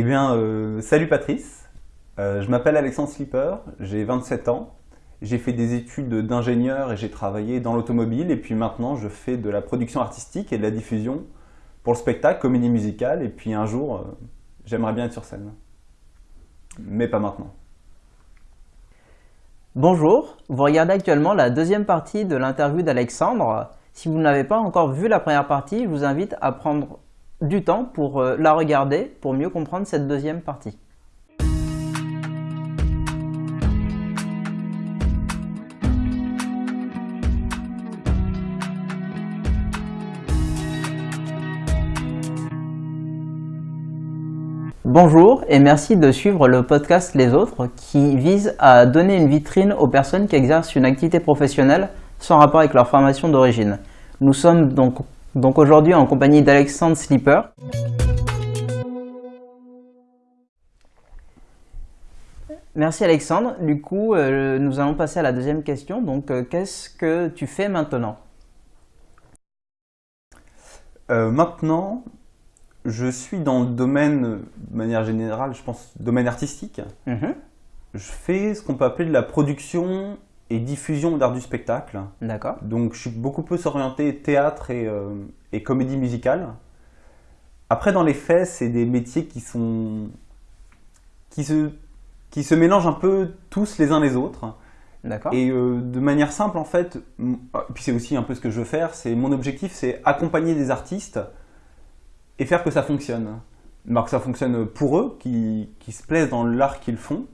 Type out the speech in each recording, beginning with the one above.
Eh bien, euh, salut Patrice. Euh, je m'appelle Alexandre Slipper, j'ai 27 ans. J'ai fait des études d'ingénieur et j'ai travaillé dans l'automobile. Et puis maintenant, je fais de la production artistique et de la diffusion pour le spectacle, comédie musicale. Et puis un jour, euh, j'aimerais bien être sur scène. Mais pas maintenant. Bonjour, vous regardez actuellement la deuxième partie de l'interview d'Alexandre. Si vous n'avez pas encore vu la première partie, je vous invite à prendre du temps pour euh, la regarder pour mieux comprendre cette deuxième partie. Bonjour et merci de suivre le podcast Les Autres qui vise à donner une vitrine aux personnes qui exercent une activité professionnelle sans rapport avec leur formation d'origine. Nous sommes donc, donc aujourd'hui en compagnie d'Alexandre Slipper. Merci Alexandre. Du coup, euh, nous allons passer à la deuxième question. Donc, euh, qu'est-ce que tu fais maintenant? Euh, maintenant, je suis dans le domaine, de manière générale, je pense, domaine artistique. Mhm. Je fais ce qu'on peut appeler de la production et diffusion d'art du spectacle. D'accord. Donc je suis beaucoup plus orienté théâtre et, euh, et comédie musicale. Après, dans les faits, c'est des métiers qui sont qui se qui se mélangent un peu tous les uns les autres. D'accord. Et euh, de manière simple, en fait, ah, puis c'est aussi un peu ce que je veux faire, c'est mon objectif, c'est accompagner des artistes et faire que ça fonctionne. Alors que ça fonctionne pour eux, qui, qui se plaisent dans l'art qu'ils font,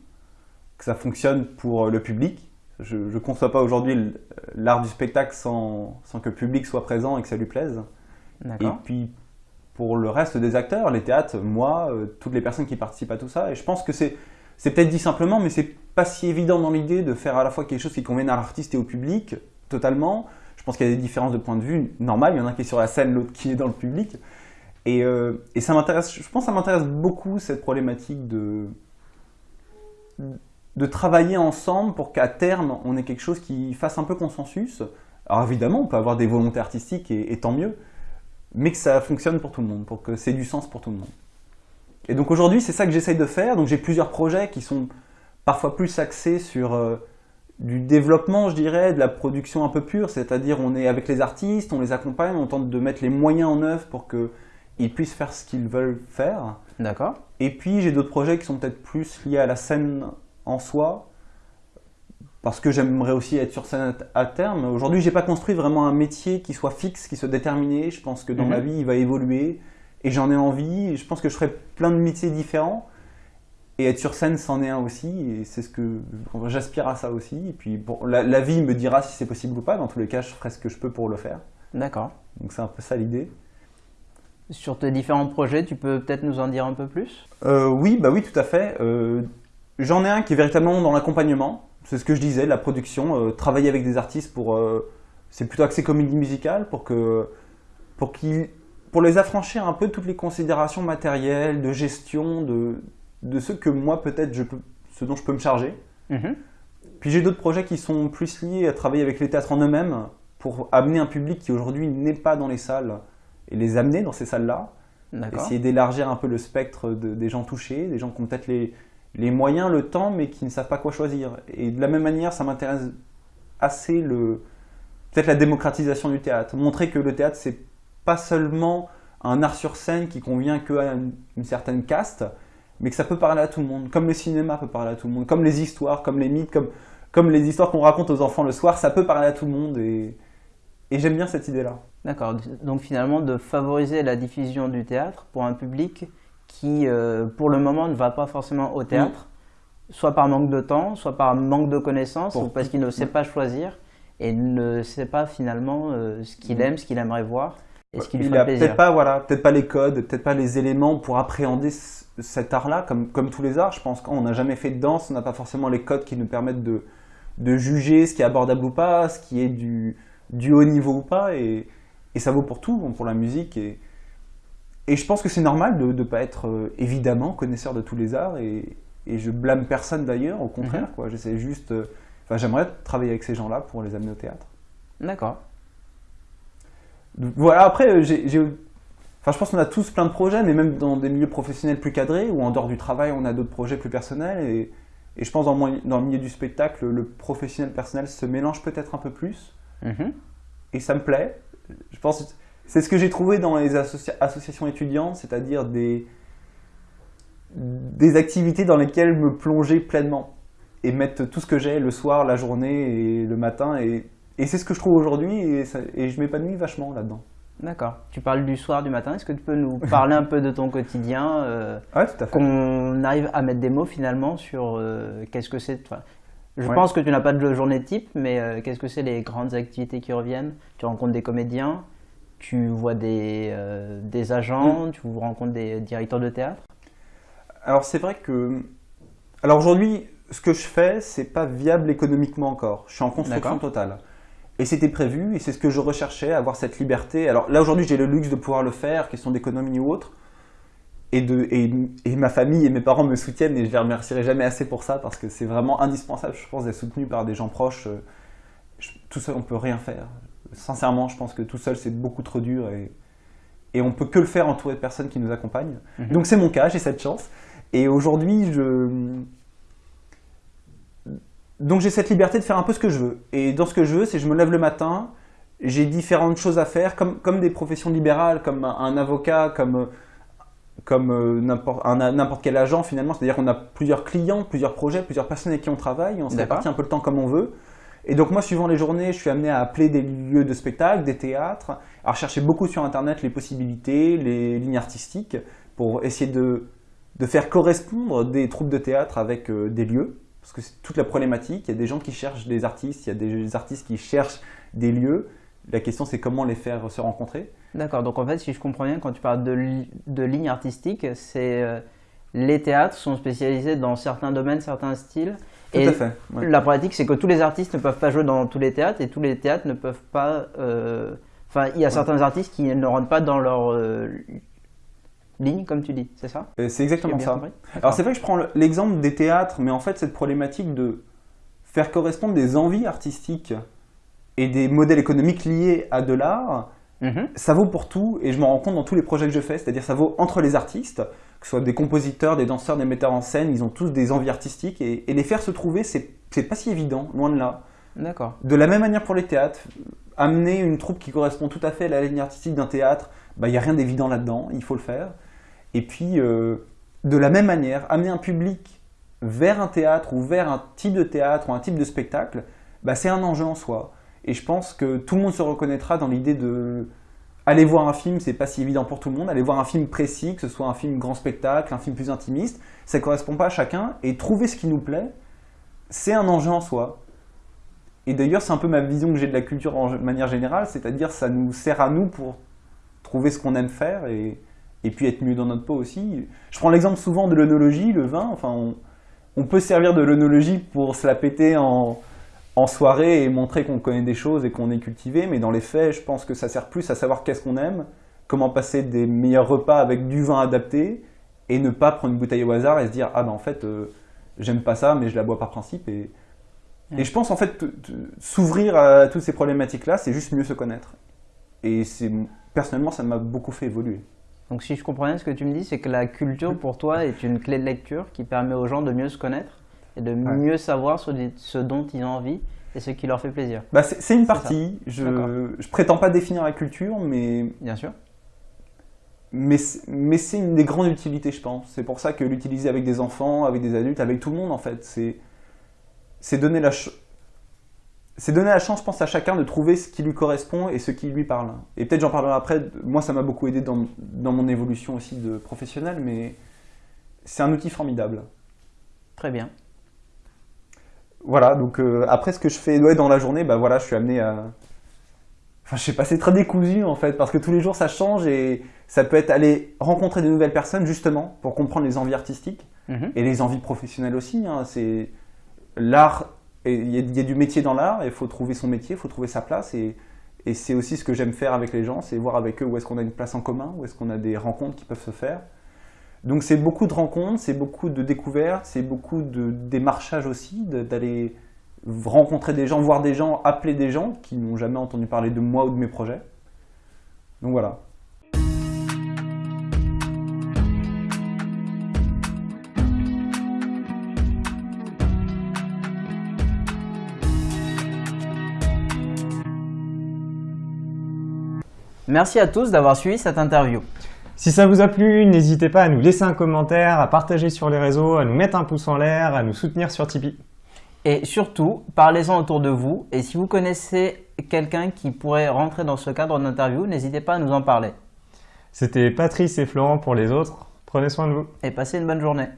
que ça fonctionne pour le public. Je ne conçois pas aujourd'hui l'art du spectacle sans, sans que le public soit présent et que ça lui plaise. Et puis pour le reste des acteurs, les théâtres, moi, euh, toutes les personnes qui participent à tout ça, et je pense que c'est peut-être dit simplement, mais c'est pas si évident dans l'idée de faire à la fois quelque chose qui convienne à l'artiste et au public, totalement. Je pense qu'il y a des différences de point de vue normales. Il y en a un qui est sur la scène, l'autre qui est dans le public. Et, euh, et ça m'intéresse, je pense que ça m'intéresse beaucoup cette problématique de, de travailler ensemble pour qu'à terme, on ait quelque chose qui fasse un peu consensus. Alors évidemment, on peut avoir des volontés artistiques et, et tant mieux, mais que ça fonctionne pour tout le monde, pour que c'est du sens pour tout le monde. Et donc aujourd'hui, c'est ça que j'essaye de faire. Donc j'ai plusieurs projets qui sont parfois plus axés sur euh, du développement, je dirais, de la production un peu pure, c'est-à-dire on est avec les artistes, on les accompagne, on tente de mettre les moyens en œuvre pour qu'ils puissent faire ce qu'ils veulent faire. D'accord. Et puis j'ai d'autres projets qui sont peut-être plus liés à la scène en soi, parce que j'aimerais aussi être sur scène à terme. Aujourd'hui, j'ai pas construit vraiment un métier qui soit fixe, qui soit déterminé. Je pense que dans Mhm. ma vie, il va évoluer, et j'en ai envie. Je pense que je ferai plein de métiers différents. Et être sur scène, c'en est un aussi, et c'est ce que j'aspire à ça aussi. Et puis bon, la, la vie me dira si c'est possible ou pas. Dans tous les cas, je ferai ce que je peux pour le faire. D'accord. Donc c'est un peu ça l'idée. Sur tes différents projets, tu peux peut-être nous en dire un peu plus? Euh, oui, bah oui, tout à fait. Euh, J'en ai un qui est véritablement dans l'accompagnement. C'est ce que je disais, la production, euh, travailler avec des artistes pour. euh, c'est plutôt axé comédie musicale pour que, pour qu'ils, pour les affranchir un peu de toutes les considérations matérielles, de gestion, de, de ce que moi peut-être je peux, ce dont je peux me charger. Mhm. Puis j'ai d'autres projets qui sont plus liés à travailler avec les théâtres en eux-mêmes pour amener un public qui aujourd'hui n'est pas dans les salles et les amener dans ces salles-là essayer d'élargir un peu le spectre de- des gens touchés, des gens qui ont peut-être les, les moyens, le temps, mais qui ne savent pas quoi choisir. Et de la même manière, ça m'intéresse assez le peut-être la démocratisation du théâtre. Montrer que le théâtre, c'est pas seulement un art sur scène qui convient qu'à une, une certaine caste, mais que ça peut parler à tout le monde. Comme le cinéma peut parler à tout le monde, comme les histoires, comme les mythes, comme, comme les histoires qu'on raconte aux enfants le soir, ça peut parler à tout le monde. Et, et j'aime bien cette idée-là. D'accord. Donc finalement, de favoriser la diffusion du théâtre pour un public qui, euh, pour le moment, ne va pas forcément au théâtre, soit par manque de temps, soit par manque de connaissances, Pour ou parce qu'il ne sait pas choisir et ne sait pas finalement euh, ce qu'il Mm. aime, ce qu'il aimerait voir et ce qui lui il ferait a plaisir. peut-être pas voilà peut-être pas les codes peut-être pas les éléments pour appréhender cet art-là comme comme tous les arts je pense qu'on n'a jamais fait de danse on n'a pas forcément les codes qui nous permettent de de juger ce qui est abordable ou pas ce qui est du du haut niveau ou pas et et ça vaut pour tout bon, pour la musique et et je pense que c'est normal de ne pas être euh, évidemment connaisseur de tous les arts et, et je blâme personne d'ailleurs au contraire quoi j'essaie juste euh, enfin j'aimerais travailler avec ces gens-là pour les amener au théâtre D'accord. voilà, après, euh, j'ai, Enfin, je pense qu'on a tous plein de projets, mais même dans des milieux professionnels plus cadrés, ou en dehors du travail, on a d'autres projets plus personnels. Et, et je pense dans, dans le milieu du spectacle, le professionnel personnel se mélange peut-être un peu plus. Mhm. Et ça me plaît. Je pense c'est ce que j'ai trouvé dans les associa- associations étudiantes, c'est-à-dire des, des activités dans lesquelles me plonger pleinement et mettre tout ce que j'ai le soir, la journée et le matin. Et, et c'est ce que je trouve aujourd'hui et, je m'épanouis vachement là-dedans. D'accord. Tu parles du soir, du matin. Est-ce que tu peux nous parler un peu de ton quotidien euh, Ouais, tout à fait. Qu'on arrive à mettre des mots finalement sur euh, qu'est-ce que c'est. enfin, je Ouais. pense que tu n'as pas de journée type, mais euh, qu'est-ce que c'est les grandes activités qui reviennent? Tu rencontres des comédiens, tu vois des, euh, des agents, tu rencontres des directeurs de théâtre? Alors c'est vrai que... Alors aujourd'hui, ce que je fais, c'est pas viable économiquement encore. Je suis en construction totale. Et c'était prévu, et c'est ce que je recherchais, avoir cette liberté. Alors là aujourd'hui, j'ai le luxe de pouvoir le faire, question d'économie ou autre. Et, de, et, et ma famille et mes parents me soutiennent, et je les remercierai jamais assez pour ça, parce que c'est vraiment indispensable, je pense, d'être soutenu par des gens proches. Euh, je- tout seul, on peut rien faire. Sincèrement, je pense que tout seul, c'est beaucoup trop dur, et, et on peut que le faire entouré de personnes qui nous accompagnent. Mhm. Donc c'est mon cas, j'ai cette chance. Et aujourd'hui, je... Donc j'ai cette liberté de faire un peu ce que je veux. Et dans ce que je veux, c'est je me lève le matin, j'ai différentes choses à faire, comme, comme des professions libérales, comme un, un avocat, comme, comme euh, n'importe quel agent finalement. C'est-à-dire qu'on a plusieurs clients, plusieurs projets, plusieurs personnes avec qui on travaille, on se répartit un peu le temps comme on veut. Et donc moi, suivant les journées, je suis amené à appeler des lieux de spectacle, des théâtres, à rechercher beaucoup sur Internet les possibilités, les lignes artistiques, pour essayer de, de faire correspondre des troupes de théâtre avec euh, des lieux. Parce que c'est toute la problématique. Il y a des gens qui cherchent des artistes, il y a des artistes qui cherchent des lieux. La question, c'est comment les faire se rencontrer. D'accord, donc en fait, si je comprends bien, quand tu parles de, de lignes artistiques, c'est euh, les théâtres sont spécialisés dans certains domaines, certains styles. Tout et à fait. ouais. la pratique, c'est que tous les artistes ne peuvent pas jouer dans tous les théâtres et tous les théâtres ne peuvent pas. euh, Enfin, il y a certains artistes qui ne rentrent pas dans leur euh, ligne, comme tu dis, c'est ça? C'est exactement ça. Alors c'est vrai que je prends le- l'exemple des théâtres, mais en fait cette problématique de faire correspondre des envies artistiques et des modèles économiques liés à de l'art, Mhm. ça vaut pour tout et je m'en rends compte dans tous les projets que je fais, c'est-à-dire ça vaut entre les artistes, que ce soit des compositeurs, des danseurs, des metteurs en scène, ils ont tous des envies artistiques et, et les faire se trouver, c'est pas si évident, loin de là. D'accord. De la même manière pour les théâtres, amener une troupe qui correspond tout à fait à la ligne artistique d'un théâtre, il n'y a rien d'évident là-dedans, il faut le faire. Et puis, euh, de la même manière, amener un public vers un théâtre ou vers un type de théâtre ou un type de spectacle, bah, c'est un enjeu en soi. Et je pense que tout le monde se reconnaîtra dans l'idée de aller voir un film, c'est pas si évident pour tout le monde. Aller voir un film précis, que ce soit un film grand spectacle, un film plus intimiste, ça correspond pas à chacun. Et trouver ce qui nous plaît, c'est un enjeu en soi. Et d'ailleurs, c'est un peu ma vision que j'ai de la culture en manière générale, c'est-à-dire ça nous sert à nous pour trouver ce qu'on aime faire et, et puis être mieux dans notre peau aussi. Je prends l'exemple souvent de l'œnologie, le vin. Enfin, on, peut servir de l'œnologie pour se la péter en, en soirée et montrer qu'on connaît des choses et qu'on est cultivé, mais dans les faits, je pense que ça sert plus à savoir qu'est-ce qu'on aime, comment passer des meilleurs repas avec du vin adapté et ne pas prendre une bouteille au hasard et se dire ah ben en fait euh, j'aime pas ça mais je la bois par principe et Ouais. et je pense en fait s'ouvrir à toutes ces problématiques là c'est juste mieux se connaître. Et c'est personnellement ça m'a beaucoup fait évoluer. Donc, si je comprends bien, ce que tu me dis, c'est que la culture pour toi est une clé de lecture qui permet aux gens de mieux se connaître? Et de mieux savoir ce, ce dont ils ont envie et ce qui leur fait plaisir. bah, c'est une partie je, je prétends pas définir la culture mais Bien sûr. mais c'est mais c'est une des grandes utilités je pense c'est pour ça que l'utiliser avec des enfants avec des adultes avec tout le monde en fait c'est donner la c'est donner la chance, je pense, à chacun de trouver ce qui lui correspond et ce qui lui parle. Et peut-être j'en parlerai après. Moi, ça m'a beaucoup aidé dans, dans mon évolution aussi de professionnel, mais c'est un outil formidable. Très bien. Voilà. Donc euh, après, ce que je fais ouais, dans la journée, bah voilà, je suis amené à. Enfin, je sais pas, c'est très décousu en fait, parce que tous les jours ça change et ça peut être aller rencontrer de nouvelles personnes justement pour comprendre les envies artistiques. Mhm. et les envies professionnelles aussi. hein. C'est l'art, et il y, a- il y a du métier dans l'art, il faut trouver son métier, il faut trouver sa place. Et, et c'est aussi ce que j'aime faire avec les gens, c'est voir avec eux où est-ce qu'on a une place en commun, où est-ce qu'on a des rencontres qui peuvent se faire. Donc c'est beaucoup de rencontres, c'est beaucoup de découvertes, c'est beaucoup de démarchage aussi, d'aller rencontrer des gens, voir des gens, appeler des gens qui n'ont jamais entendu parler de moi ou de mes projets. Donc voilà. Merci à tous d'avoir suivi cette interview. Si ça vous a plu, n'hésitez pas à nous laisser un commentaire, à partager sur les réseaux, à nous mettre un pouce en l'air, à nous soutenir sur Tipeee. Et surtout, parlez-en autour de vous. Et si vous connaissez quelqu'un qui pourrait rentrer dans ce cadre d'interview, n'hésitez pas à nous en parler. C'était Patrice et Florent pour les autres. Prenez soin de vous. Et passez une bonne journée.